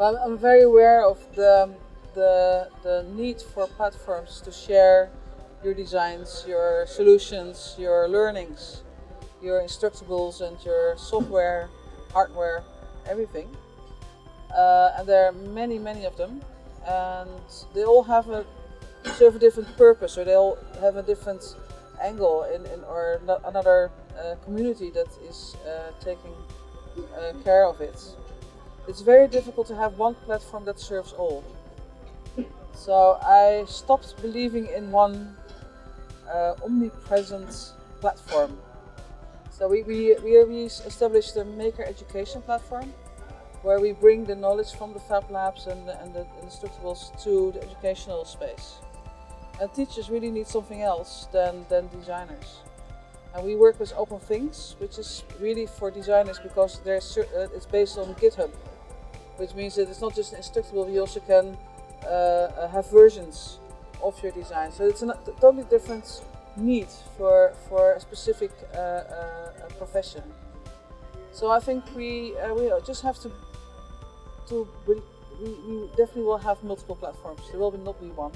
I'm, I'm very aware of the, the, the need for platforms to share your designs, your solutions, your learnings, your instructables and your software, hardware, everything. Uh, and there are many, many of them. And they all have a serve a different purpose or they all have a different angle in, in or another uh, community that is uh, taking uh, care of it. It's very difficult to have one platform that serves all. So I stopped believing in one uh, omnipresent platform. So we, we, we, established a maker education platform where we bring the knowledge from the Fab Labs and the, and the instructables to the educational space. And teachers really need something else than, than designers. And we work with Open Things, which is really for designers because uh, it's based on GitHub which means that it's not just instructable, you also can uh, uh, have versions of your design. So it's a totally different need for, for a specific uh, uh, profession. So I think we, uh, we just have to, to we, we definitely will have multiple platforms. There will not be one.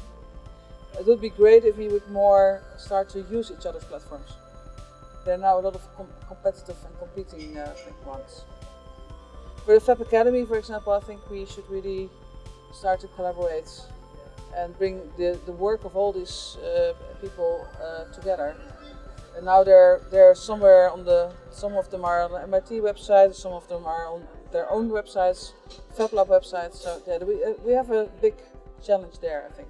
It would be great if we would more start to use each other's platforms. There are now a lot of com competitive and competing uh, ones. For the Fab Academy, for example, I think we should really start to collaborate and bring the, the work of all these uh, people uh, together. And now they're they're somewhere on the some of them are on the MIT website, some of them are on their own websites, FabLab websites. So yeah, we uh, we have a big challenge there, I think.